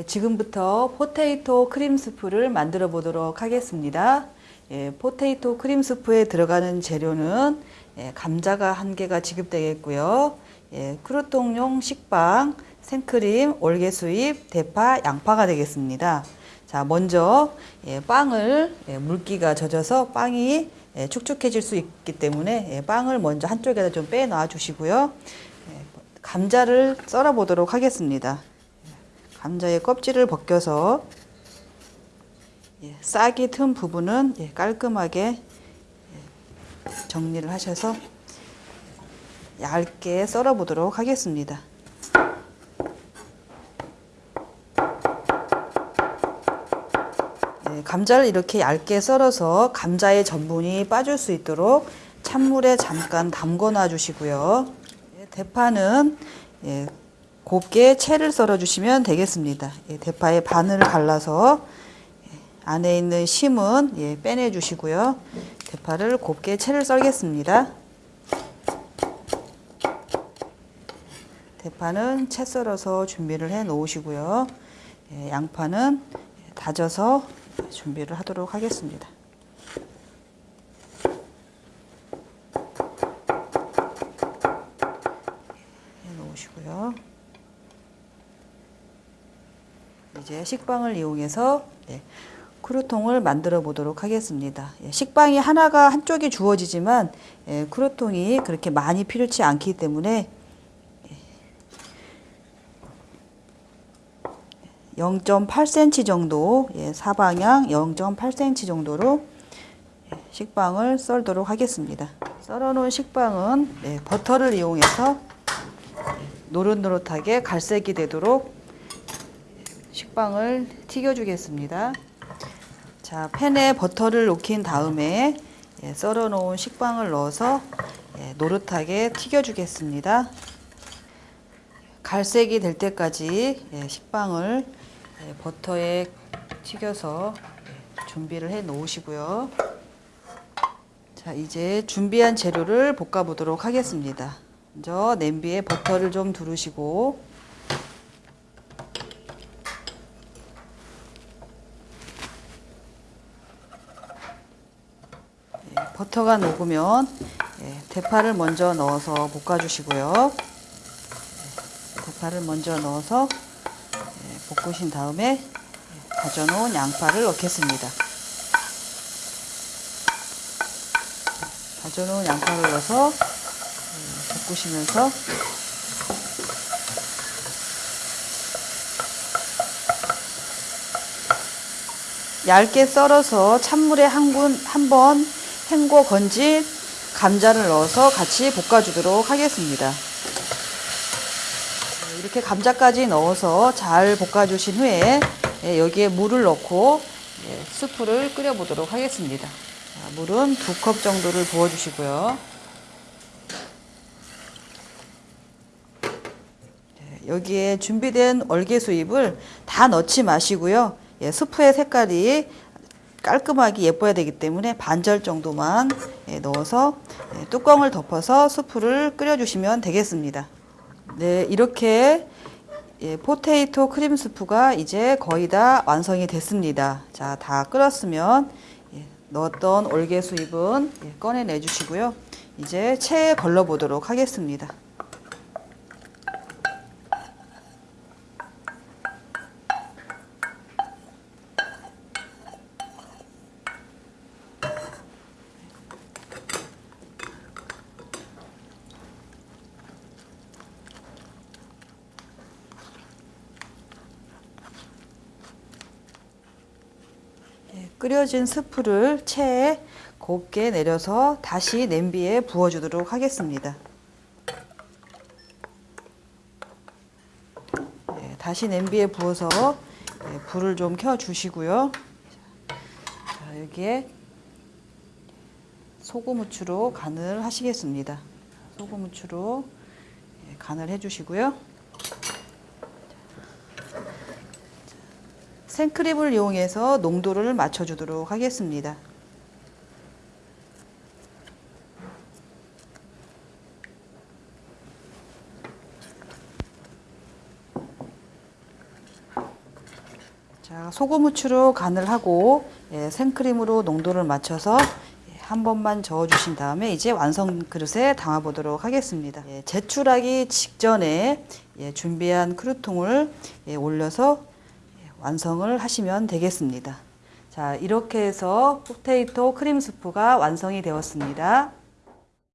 네, 지금부터 potato 크림 스프를 만들어 보도록 하겠습니다. 예, potato 크림 스프에 들어가는 재료는 예, 감자가 한 개가 지급되겠고요. 예, crouton용 식빵, 생크림, 월계수잎, 대파, 양파가 되겠습니다. 자, 먼저 예, 빵을 예, 물기가 젖어서 빵이 예, 축축해질 수 있기 때문에 예, 빵을 먼저 한쪽에다 좀 빼 놔 주시고요. 예, 감자를 썰어 보도록 하겠습니다. 감자의 껍질을 벗겨서 예, 싹이 튼 부분은 예, 깔끔하게 예, 정리를 하셔서 얇게 썰어 보도록 하겠습니다. 예, 감자를 이렇게 얇게 썰어서 감자의 전분이 빠질 수 있도록 찬물에 잠깐 담궈 놔 주시고요. 예, 대파는 예, 곱게 채를 썰어 주시면 되겠습니다. 예, 대파의 반을 갈라서 예, 안에 있는 심은 예, 빼내 주시고요. 대파를 곱게 채를 썰겠습니다. 대파는 채 썰어서 준비를 해 놓으시고요. 예, 양파는 다져서 준비를 하도록 하겠습니다. 해 놓으시고요. 이제 식빵을 이용해서 네, 크루통을 만들어 보도록 하겠습니다. 예, 식빵이 하나가 한쪽이 주어지지만 예, 크루통이 그렇게 많이 필요치 않기 때문에 0.8cm 정도 예, 사방향 0.8cm 정도로 예, 식빵을 썰도록 하겠습니다. 썰어 놓은 식빵은 예, 버터를 이용해서 노릇노릇하게 갈색이 되도록 식빵을 튀겨 주겠습니다. 자, 팬에 버터를 녹인 다음에 예, 썰어 놓은 식빵을 넣어서 예, 노릇하게 튀겨 주겠습니다. 갈색이 될 때까지 예, 식빵을 예, 버터에 튀겨서 예, 준비를 해 놓으시고요. 자, 이제 준비한 재료를 볶아 보도록 하겠습니다. 먼저 냄비에 버터를 좀 두르시고 버터가 녹으면 예, 대파를 먼저 넣어서 볶아 주시고요. 대파를 먼저 넣어서 예, 볶으신 다음에 예, 다져놓은 양파를 넣겠습니다. 다져놓은 양파를 넣어서 예, 볶으시면서 얇게 썰어서 찬물에 한 번 헹궈 건진 감자를 넣어서 같이 볶아주도록 하겠습니다. 이렇게 감자까지 넣어서 잘 볶아주신 후에 예, 여기에 물을 넣고 예, 스프를 끓여 보도록 하겠습니다. 물은 두 컵 정도를 부어주시고요. 예, 여기에 준비된 얼개수잎을 다 넣지 마시고요. 스프의 색깔이 깔끔하게 예뻐야 되기 때문에 반절 정도만 넣어서 뚜껑을 덮어서 스프를 끓여주시면 되겠습니다. 네, 이렇게 예, potato 크림 스프가 이제 거의 다 완성이 됐습니다. 자, 다 끓었으면 예, 넣었던 월계수잎은 예, 꺼내내 주시고요. 이제 체에 걸러 보도록 하겠습니다. 끓여진 스프를 체에 곱게 내려서 다시 냄비에 부어주도록 하겠습니다. 네, 다시 냄비에 부어서 네, 불을 좀 켜주시고요. 자, 여기에 소금 후추로 간을 하시겠습니다. 소금 후추로 네, 간을 해주시고요. 생크림을 이용해서 농도를 맞춰주도록 하겠습니다. 자, 소금 후추로 간을 하고 예, 생크림으로 농도를 맞춰서 예, 한 번만 저어주신 다음에 이제 완성 그릇에 담아보도록 하겠습니다. 예, 제출하기 직전에 예, 준비한 크루통을 예, 올려서 완성을 하시면 되겠습니다. 자 이렇게 해서 포테이토 크림 수프가 완성이 되었습니다.